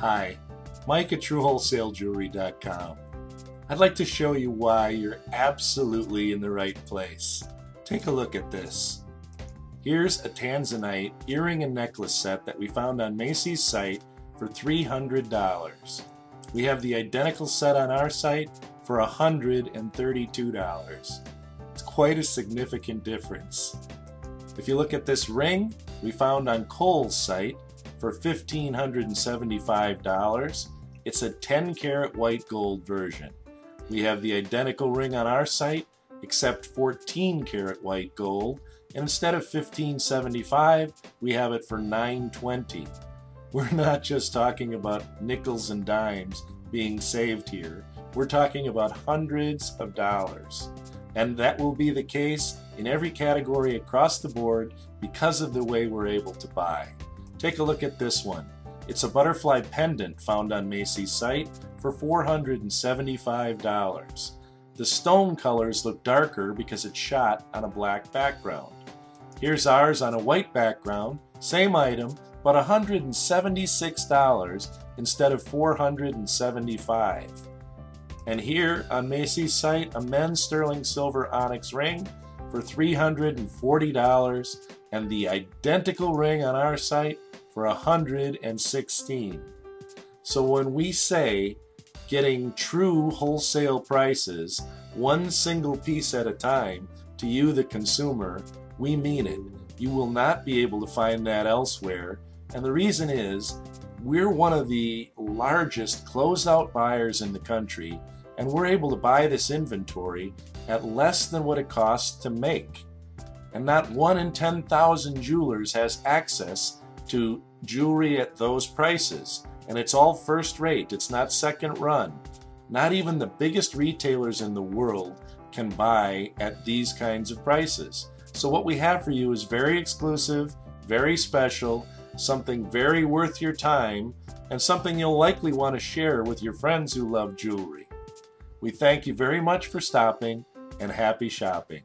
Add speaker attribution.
Speaker 1: Hi, Mike at TrueWholesaleJewelry.com. I'd like to show you why you're absolutely in the right place. Take a look at this. Here's a Tanzanite earring and necklace set that we found on Macy's site for $300. We have the identical set on our site for $132. It's quite a significant difference. If you look at this ring, we found on Kohl's site for $1,575. It's a 10 karat white gold version. We have the identical ring on our site except 14 karat white gold and instead of 1,575, we have it for 920. we're not just talking about nickels and dimes being saved here we're talking about hundreds of dollars and that will be the case in every category across the board because of the way we're able to buy take a look at this one it's a butterfly pendant found on Macy's site for $475 the stone colors look darker because it's shot on a black background. Here's ours on a white background, same item, but $176 instead of 475. And here on Macy's site, a men's sterling silver onyx ring for $340 and the identical ring on our site for 116. So when we say getting true wholesale prices, one single piece at a time, to you, the consumer, we mean it. You will not be able to find that elsewhere. And the reason is, we're one of the largest closeout buyers in the country, and we're able to buy this inventory at less than what it costs to make. And not one in 10,000 jewelers has access to jewelry at those prices and it's all first rate. It's not second run. Not even the biggest retailers in the world can buy at these kinds of prices. So what we have for you is very exclusive, very special, something very worth your time, and something you'll likely want to share with your friends who love jewelry. We thank you very much for stopping and happy shopping.